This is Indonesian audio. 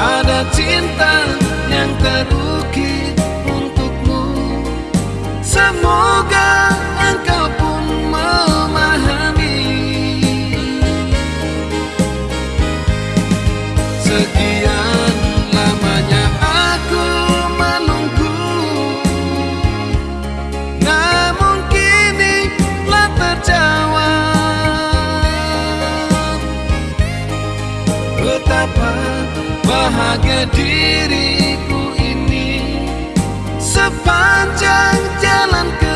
ada cinta yang terukir bahagia diriku ini. Sepanjang jalan kehidupanku